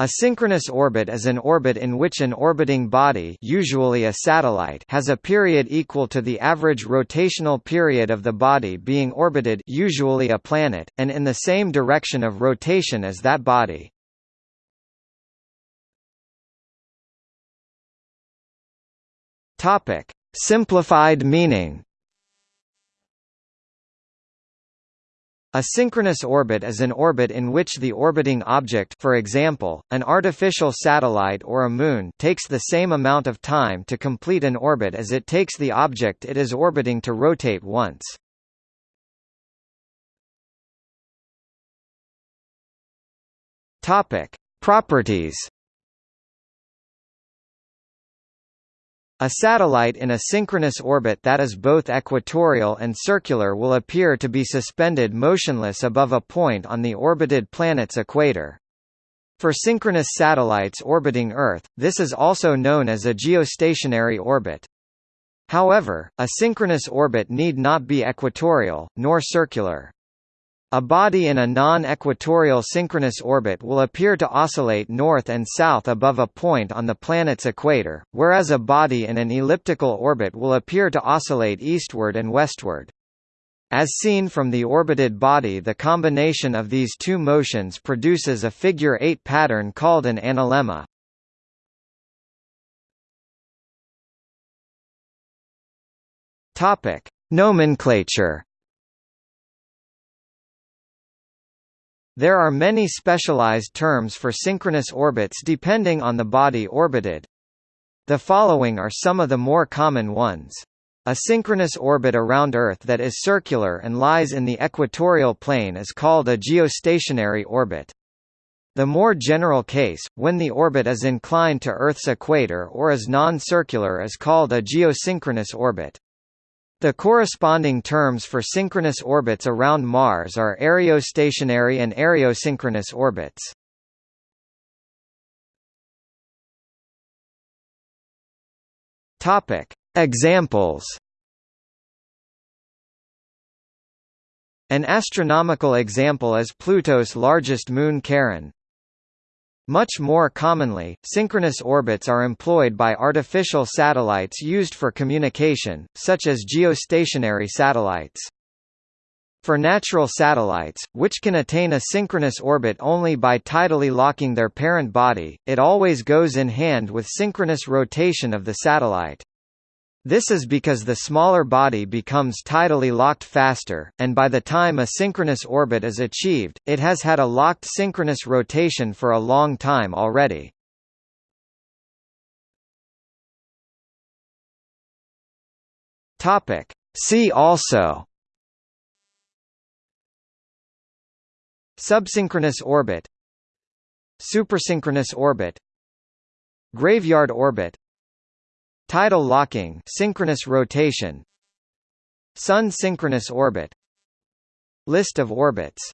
A synchronous orbit is an orbit in which an orbiting body usually a satellite has a period equal to the average rotational period of the body being orbited usually a planet, and in the same direction of rotation as that body. Simplified meaning A synchronous orbit is an orbit in which the orbiting object for example, an artificial satellite or a moon takes the same amount of time to complete an orbit as it takes the object it is orbiting to rotate once. Properties A satellite in a synchronous orbit that is both equatorial and circular will appear to be suspended motionless above a point on the orbited planet's equator. For synchronous satellites orbiting Earth, this is also known as a geostationary orbit. However, a synchronous orbit need not be equatorial, nor circular. A body in a non-equatorial synchronous orbit will appear to oscillate north and south above a point on the planet's equator, whereas a body in an elliptical orbit will appear to oscillate eastward and westward. As seen from the orbited body the combination of these two motions produces a figure-eight pattern called an analemma. Nomenclature There are many specialized terms for synchronous orbits depending on the body orbited. The following are some of the more common ones. A synchronous orbit around Earth that is circular and lies in the equatorial plane is called a geostationary orbit. The more general case, when the orbit is inclined to Earth's equator or is non-circular is called a geosynchronous orbit. The corresponding terms for synchronous orbits around Mars are areostationary and areosynchronous orbits. Topic: Examples. An astronomical example is Pluto's largest moon Charon, much more commonly, synchronous orbits are employed by artificial satellites used for communication, such as geostationary satellites. For natural satellites, which can attain a synchronous orbit only by tidally locking their parent body, it always goes in hand with synchronous rotation of the satellite. This is because the smaller body becomes tidally locked faster, and by the time a synchronous orbit is achieved, it has had a locked synchronous rotation for a long time already. Topic. See also Subsynchronous orbit Supersynchronous orbit Graveyard orbit Tidal locking synchronous rotation Sun synchronous orbit List of orbits